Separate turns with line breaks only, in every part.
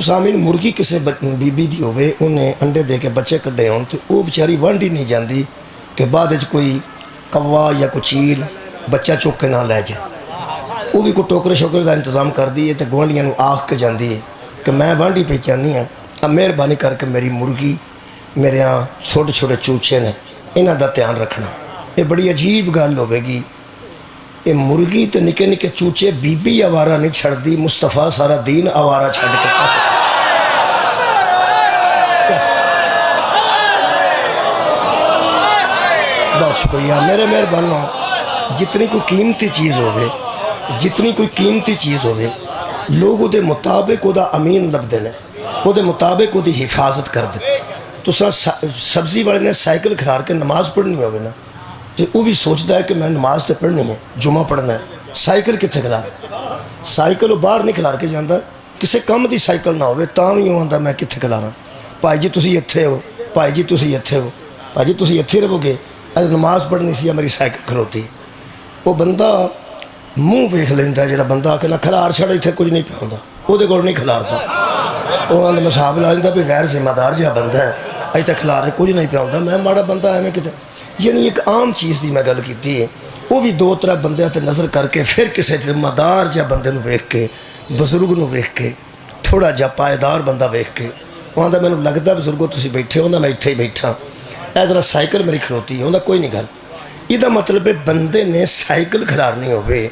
ਸਾਮੀਨ ਮੁਰਗੀ ਕਿਸੇ ਬੀਬੀ ਦੀ ਹੋਵੇ ਉਹਨੇ ਅੰਡੇ ਦੇ ਕੇ ਬੱਚੇ ਕੱਢੇ ਹੋਣ ਤੇ ਉਹ ਵਿਚਾਰੀ ਵੰਡ ਹੀ ਨਹੀਂ ਜਾਂਦੀ ਕਿ ਬਾਅਦ ਵਿੱਚ ਕੋਈ ਕਵਾ ਜਾਂ ਕੋਈ ਚੀਲ ਬੱਚਾ ਚੁੱਕ ਕੇ ਨਾ ਲੈ ਜਾ ਉਹ ਵੀ ਕੋਈ ਟੋਕਰੇ ਸ਼ੋਕਰੇ ਦਾ ਇੰਤਜ਼ਾਮ ਕਰਦੀ ਹੈ ਤੇ ਗਵਾਂਢੀਆਂ ਨੂੰ ਆਖ ਕੇ ਜਾਂਦੀ ਹੈ ਕਿ ਮੈਂ ਵੰਡੀ ਪਈ ਚਾਹਨੀ ਆ ਆ ਮਿਹਰਬਾਨੀ ਕਰਕੇ ਮੇਰੀ ਮੁਰਗੀ ਮੇਰੇ ਆ ਛੋਟੇ ਛੋਟੇ ਚੂਚੇ ਨੇ ਇਹਨਾਂ ਦਾ ਧਿਆਨ ਰੱਖਣਾ ਇਹ ਬੜੀ ਅਜੀਬ ਗੱਲ ਹੋਵੇਗੀ ये मुर्गी तो निके निके चूचे, बीबी आवारा नहीं छड़ती मुस्तफ़ा सारा दीन आवारा छड़ के बहुत शुक्रिया, मेरे मेहरबानों, जितनी कोई कीमती चीज़ हो जितनी कोई कीमती चीज़ हो लोग वो मुताबिक वह अमीन लगते हैं वो मुताबिक वो हिफाजत करते तुसा तो सब्ज़ी वाले ने साइकिल खिलार के नमाज़ पढ़नी होगी ना ਤੇ ਉਹ ਵੀ ਸੋਚਦਾ ਹੈ ਕਿ ਮੈਂ ਨਮਾਜ਼ ਤੇ ਪੜ੍ਹਨੀ ਹੈ ਜੁਮਾ ਪੜ੍ਹਨਾ ਹੈ ਸਾਈਕਲ ਕਿੱਥੇ ਖਿਲਾਰ ਸਾਈਕਲ ਉਹ ਬਾਹਰ ਨਹੀਂ ਖਿਲਾਰ ਕੇ ਜਾਂਦਾ ਕਿਸੇ ਕੰਮ ਦੀ ਸਾਈਕਲ ਨਾ ਹੋਵੇ ਤਾਂ ਵੀ ਉਹ ਆਂਦਾ ਮੈਂ ਕਿੱਥੇ ਖਿਲਾਰਾਂ ਭਾਈ ਜੀ ਤੁਸੀਂ ਇੱਥੇ ਹੋ ਭਾਈ ਜੀ ਤੁਸੀਂ ਇੱਥੇ ਹੋ ਭਾਜੀ ਤੁਸੀਂ ਇੱਥੇ ਰਹੋਗੇ ਅੱਜ ਨਮਾਜ਼ ਪੜ੍ਹਨੀ ਸੀ ਆ ਮੇਰੀ ਸਾਈਕਲ ਖਲੋਤੀ ਹੈ। ਉਹ ਬੰਦਾ ਮੂੰਹ ਵੇਖ ਲੈਂਦਾ ਜਿਹੜਾ ਬੰਦਾ ਆ ਕੇ ਨਾ ਖਿਲਾਰ ਛੱਡ ਇੱਥੇ ਕੁਝ ਨਹੀਂ ਪਿਆਉਂਦਾ ਉਹਦੇ ਕੋਲ ਨਹੀਂ ਖਿਲਾਰਦਾ ਉਹ ਆਂਦਾ ਮਸਾਬ ਲਾ ਲੈਂਦਾ ਵੀ ਗੈਰ ਜ਼ਿੰਮੇਦਾਰ ਜਿਹਾ ਬੰਦਾ ਹੈ ਇੱਥੇ ਖਿਲਾਰ ਕੁਝ ਨਹੀਂ ਪਿਆਉਂਦਾ ਮੈਂ ਮਾੜਾ ਬੰਦਾ ਐਵੇਂ ਕਿਤੇ ਯਾਨੀ ਇੱਕ ਆਮ ਚੀਜ਼ ਦੀ ਮੈਂ ਗੱਲ ਕੀਤੀ ਹੈ ਉਹ ਵੀ ਦੋ ਤਰ੍ਹਾਂ ਬੰਦਿਆਂ ਤੇ ਨਜ਼ਰ ਕਰਕੇ ਫਿਰ ਕਿਸੇ ਜ਼ਿੰਮੇਦਾਰ ਜਾਂ ਬੰਦੇ ਨੂੰ ਵੇਖ ਕੇ, ਬਜ਼ੁਰਗ ਨੂੰ ਵੇਖ ਕੇ ਥੋੜਾ ਜਿਹਾ ਪਾਇਦਾਰ ਬੰਦਾ ਵੇਖ ਕੇ ਉਹਦਾ ਮੈਨੂੰ ਲੱਗਦਾ ਬਜ਼ੁਰਗੋ, ਤੁਸੀਂ ਬੈਠੇ ਹੋ ਨਾ, ਮੈਂ ਇੱਥੇ ਹੀ ਬੈਠਾ। ਇਹ ਜਰਾ ਸਾਈਕਲ ਮੇਰੀ ਖਲੋਤੀ ਹੈ, ਉਹਦਾ ਕੋਈ ਨਹੀਂ ਗੱਲ। ਇਹਦਾ ਮਤਲਬ ਹੈ ਬੰਦੇ ਨੇ ਸਾਈਕਲ ਖਿਲਾਰਨੀ ਹੋਵੇ,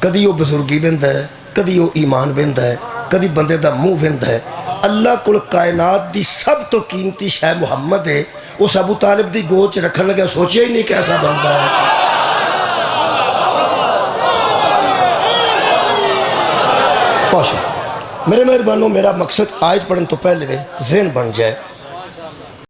ਕਦੀ ਉਹ ਬਜ਼ੁਰਗੀ ਵਿੰਦਾ ਹੈ, ਕਦੀ ਉਹ ਈਮਾਨ ਵਿੰਦਾ ਹੈ, ਕਦੀ ਬੰਦੇ ਦਾ ਮੂੰਹ ਵਿੰਦਾ ਹੈ। अल्लाह को कायनात की सब तो कीमती शह मुहम्मद है। उस अबू तालिब की गोद च रखन लगे सोचा ही नहीं कैसा बनता है। मेरे मेहरबानों, मेरा मकसद आयत पढ़ने तो पहले जेन बन जाए।